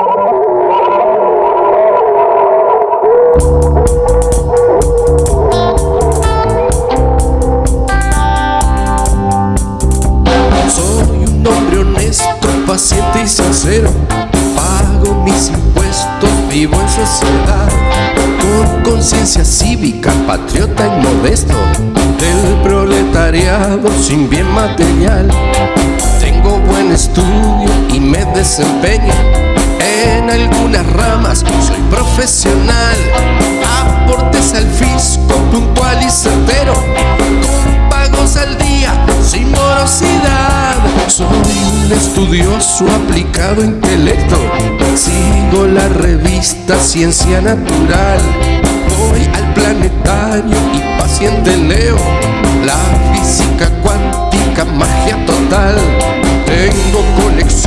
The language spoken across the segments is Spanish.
Soy un hombre honesto, paciente y sincero. Pago mis impuestos, vivo en sociedad. Con conciencia cívica, patriota y modesto. Del proletariado sin bien material. Tengo buen estudio y me desempeño en algunas ramas. Soy profesional. Aportes al fisco, puntual y certero. Con pagos al día, sin morosidad. Soy un estudioso aplicado intelecto. Sigo la revista Ciencia Natural. Voy al planetario y paciente leo la física cuántica, magia total. Tengo colecciones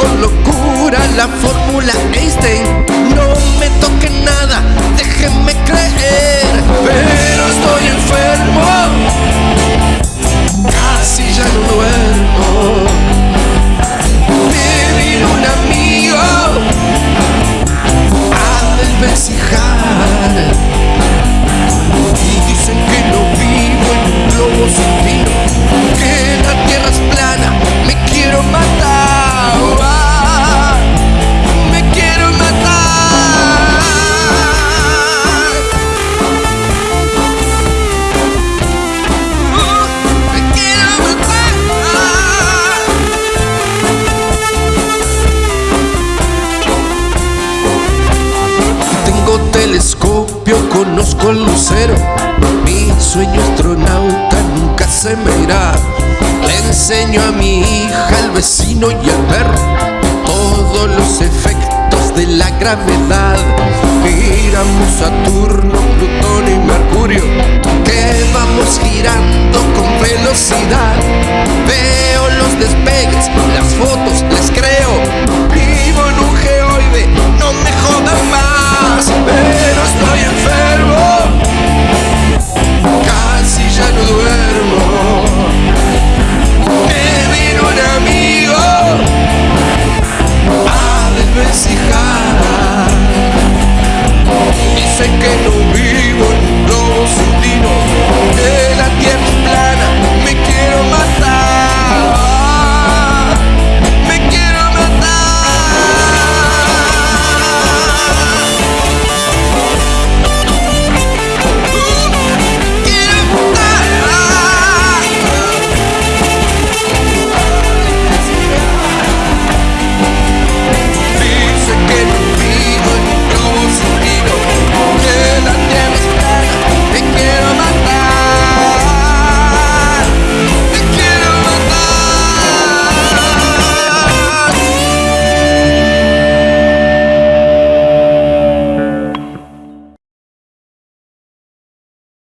con locura la fórmula Einstein. No me toque nada, déjenme creer. Conozco el lucero. Mi sueño astronauta nunca se me irá. Le enseño a mi hija, al vecino y al perro todos los efectos de la gravedad. Miramos